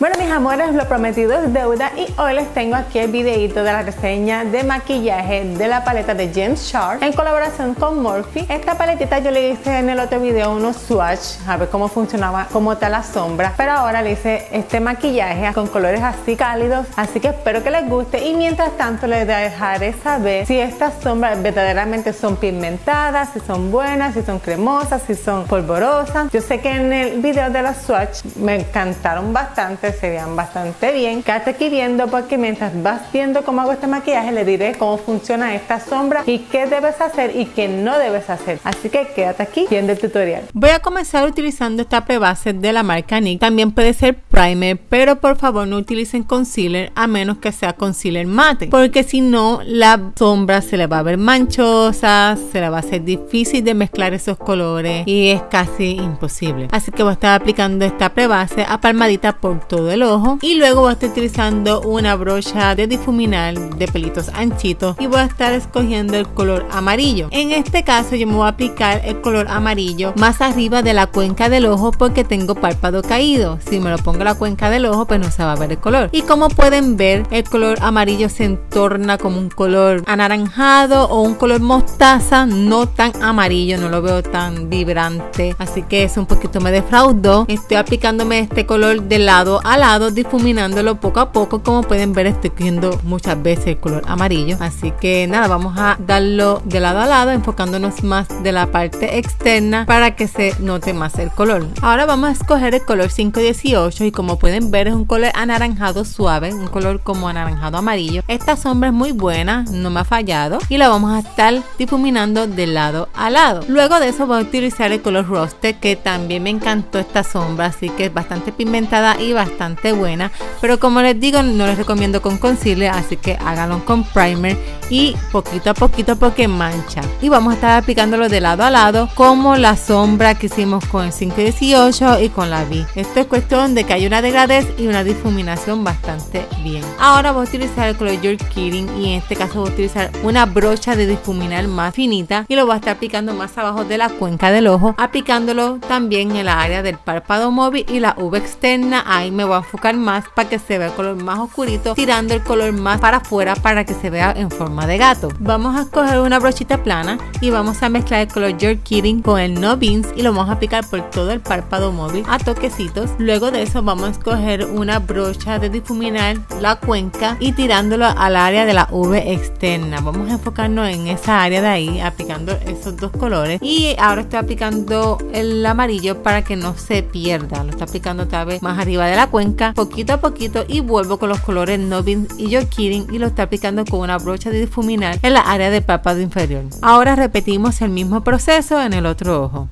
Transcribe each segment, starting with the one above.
Bueno mis amores, lo prometido es deuda y hoy les tengo aquí el videito de la reseña de maquillaje de la paleta de James Charles en colaboración con Morphe. Esta paletita yo le hice en el otro video unos swatch a ver cómo funcionaba, cómo está la sombra, pero ahora le hice este maquillaje con colores así cálidos, así que espero que les guste y mientras tanto les dejaré saber si estas sombras verdaderamente son pigmentadas, si son buenas, si son cremosas, si son polvorosas. Yo sé que en el video de los swatch me encantaron bastante se vean bastante bien. Quédate aquí viendo porque mientras vas viendo cómo hago este maquillaje le diré cómo funciona esta sombra y qué debes hacer y qué no debes hacer. Así que quédate aquí viendo el tutorial. Voy a comenzar utilizando esta prebase de la marca NYX. También puede ser primer, pero por favor no utilicen concealer a menos que sea concealer mate, porque si no la sombra se le va a ver manchosa, se le va a hacer difícil de mezclar esos colores y es casi imposible. Así que voy a estar aplicando esta prebase a palmadita por todo del ojo. Y luego voy a estar utilizando una brocha de difuminar de pelitos anchitos y voy a estar escogiendo el color amarillo. En este caso yo me voy a aplicar el color amarillo más arriba de la cuenca del ojo porque tengo párpado caído. Si me lo pongo a la cuenca del ojo pues no se va a ver el color. Y como pueden ver el color amarillo se entorna como un color anaranjado o un color mostaza no tan amarillo no lo veo tan vibrante. Así que es un poquito me defraudó. Estoy aplicándome este color del lado al lado difuminándolo poco a poco. Como pueden ver estoy cogiendo muchas veces el color amarillo. Así que nada vamos a darlo de lado a lado enfocándonos más de la parte externa para que se note más el color. Ahora vamos a escoger el color 518 y como pueden ver es un color anaranjado suave un color como anaranjado amarillo. Esta sombra es muy buena no me ha fallado y la vamos a estar difuminando de lado a lado. Luego de eso voy a utilizar el color roster que también me encantó esta sombra así que es bastante pigmentada y bastante buena pero como les digo no les recomiendo con concealer así que háganlo con primer y poquito a poquito porque mancha. Y vamos a estar aplicándolo de lado a lado como la sombra que hicimos con el 518 y con la V. Esto es cuestión de que haya una degradez y una difuminación bastante bien. Ahora voy a utilizar el color You're Kidding y en este caso voy a utilizar una brocha de difuminar más finita y lo voy a estar aplicando más abajo de la cuenca del ojo aplicándolo también en la área del párpado móvil y la V externa. Ahí me voy a enfocar más para que se vea el color más oscurito tirando el color más para afuera para que se vea en forma de gato. Vamos a escoger una brochita plana y vamos a mezclar el color You're Kidding con el No Beans y lo vamos a aplicar por todo el párpado móvil a toquecitos. Luego de eso vamos a escoger una brocha de difuminar la cuenca y tirándolo al área de la V externa. Vamos a enfocarnos en esa área de ahí aplicando esos dos colores. Y ahora estoy aplicando el amarillo para que no se pierda. Lo estoy aplicando otra vez más arriba de la cuenca poquito a poquito y vuelvo con los colores Novin y Kidding y lo estoy aplicando con una brocha de difuminar en la área del párpado inferior. Ahora repetimos el mismo proceso en el otro ojo.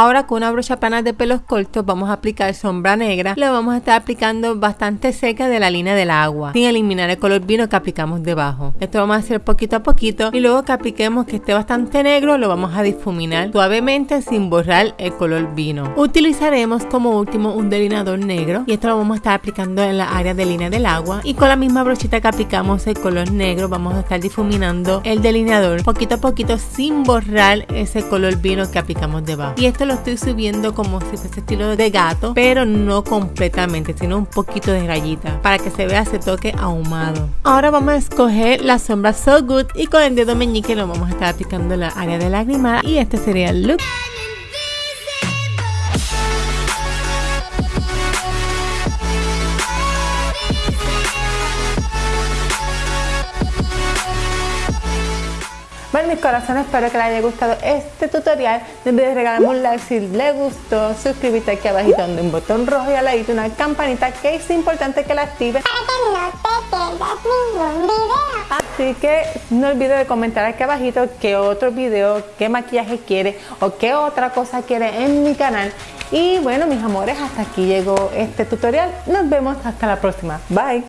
Ahora con una brocha plana de pelos cortos vamos a aplicar sombra negra. Lo vamos a estar aplicando bastante cerca de la línea del agua, sin eliminar el color vino que aplicamos debajo. Esto vamos a hacer poquito a poquito y luego que apliquemos que esté bastante negro lo vamos a difuminar suavemente sin borrar el color vino. Utilizaremos como último un delineador negro y esto lo vamos a estar aplicando en la área de línea del agua y con la misma brochita que aplicamos el color negro vamos a estar difuminando el delineador poquito a poquito sin borrar ese color vino que aplicamos debajo. Y esto lo estoy subiendo como si fuese estilo de gato, pero no completamente, sino un poquito de rayita para que se vea ese toque ahumado. Ahora vamos a escoger la sombra So Good y con el dedo meñique lo vamos a estar aplicando en la área de lagrimar y este sería el look. Mis corazones, espero que les haya gustado este tutorial. No olvides regalarme un like si les gustó, suscríbete aquí abajito donde un botón rojo y al ladito una campanita que es importante que la actives para que no te pierdas ningún video. Así que no olvides de comentar aquí abajito qué otro video, qué maquillaje quiere o qué otra cosa quiere en mi canal. Y bueno mis amores, hasta aquí llegó este tutorial. Nos vemos hasta la próxima. Bye.